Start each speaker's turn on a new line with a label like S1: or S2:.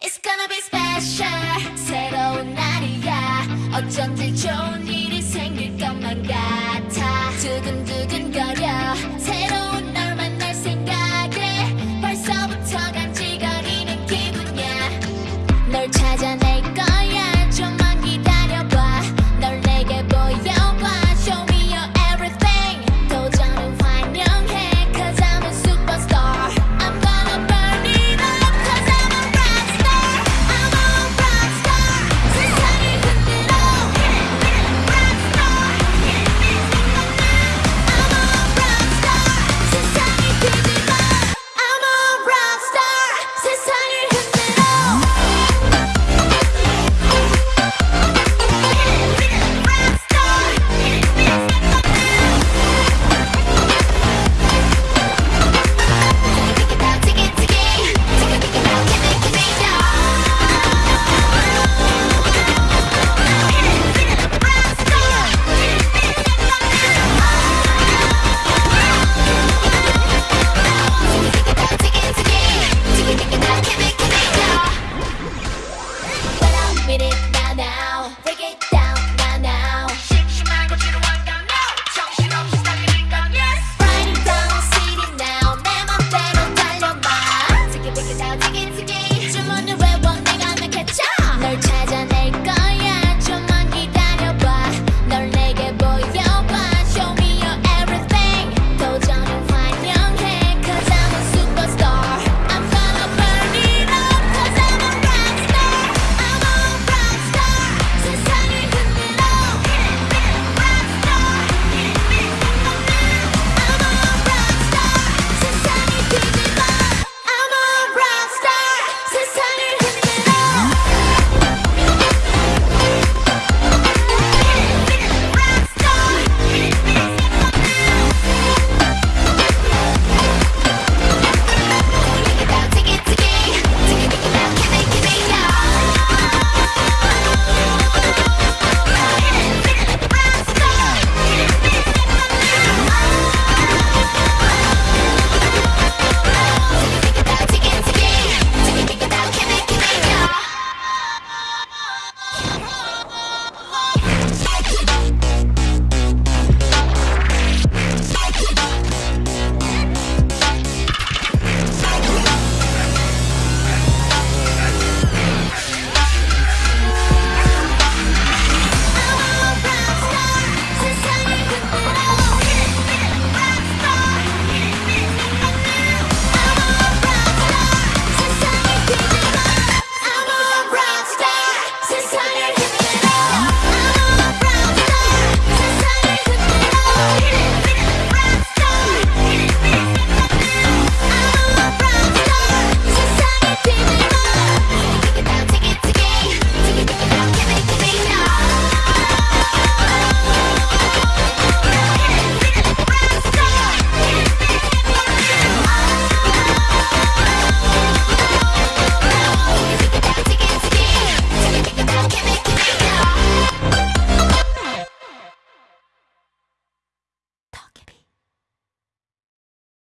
S1: It's gonna be special 새로운 날이야 어쩐지 좋은 일이 생길 것만 같아